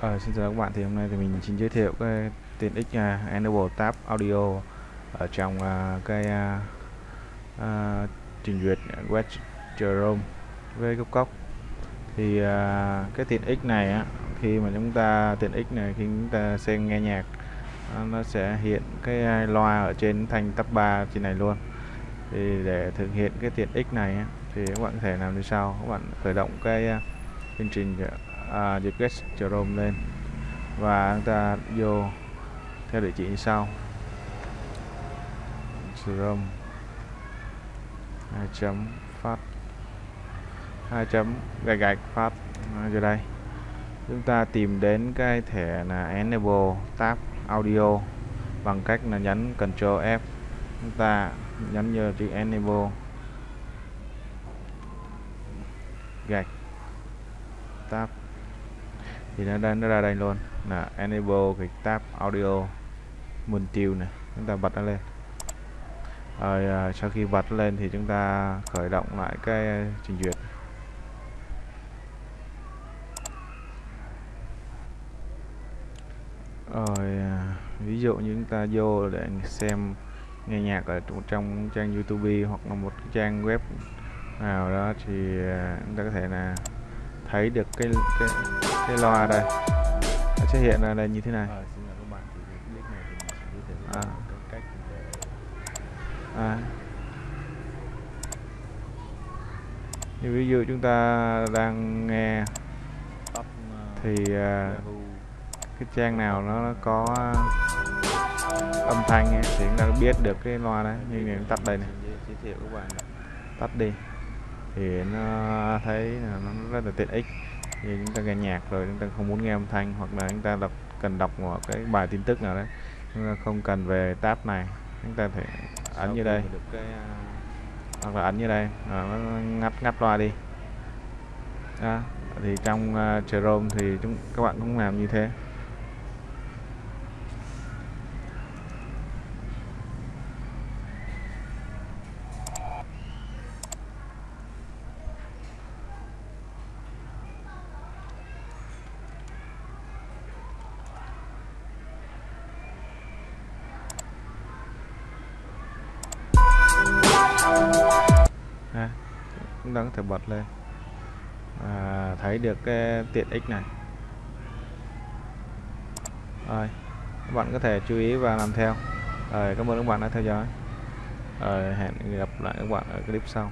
Ờ, xin chào các bạn thì hôm nay thì mình xin giới thiệu cái tiện ích uh, Enable Tab Audio ở trong uh, cái uh, uh, trình duyệt web Chrome với gốc cốc. Thì uh, cái tiện ích này á, khi mà chúng ta tiện ích này khi chúng ta xem nghe nhạc uh, nó sẽ hiện cái loa ở trên thanh tab 3 trên này luôn. Thì để thực hiện cái tiện ích này á, thì các bạn có thể làm như sau. Các bạn khởi động cái uh, chương trình à, request Chrome lên và chúng ta vô theo địa chỉ như sau. Chrome 2 chấm phát. 2 chấm gạch gạch phát. À, vô đây. Chúng ta tìm đến cái thẻ là enable tab audio bằng cách là nhấn Ctrl F. Chúng ta nhấn nhờ chữ enable. Gạch. Tab thì nó ra nó ra đây luôn. Là enable cái tab audio multi này. Chúng ta bật nó lên. Rồi à, sau khi bật lên thì chúng ta khởi động lại cái trình duyệt. Rồi à, ví dụ như chúng ta vô để xem nghe nhạc ở trong trang YouTube hoặc là một trang web nào đó thì à, chúng ta có thể là thấy được cái cái cái loa đây. Nó sẽ hiện ra đây như thế này. À, thiệu À. à. như ví dụ chúng ta đang nghe uh, thì Yahoo. cái trang nào nó có âm thanh ấy, thì chúng ta biết được cái loa đấy. Như này tắt đây này. Giới, giới thiệu các bạn tắt đi thì nó thấy là nó rất là tiện ích. Thì chúng ta nghe nhạc rồi chúng ta không muốn nghe âm thanh hoặc là chúng ta đọc cần đọc một cái bài tin tức nào đấy chúng ta không cần về tab này. Chúng ta thể Sau ấn như đây. cái à, hoặc là ấn như đây. À, nó ngắt ngắt loa đi. Đó. thì trong uh, Chrome thì chúng các bạn cũng làm như thế chúng ta có thể bật lên. À, thấy được cái tiện ích này. Rồi các bạn có thể chú ý và làm theo. Rồi cảm ơn các bạn đã theo dõi. Rồi hẹn gặp lại các bạn ở clip sau.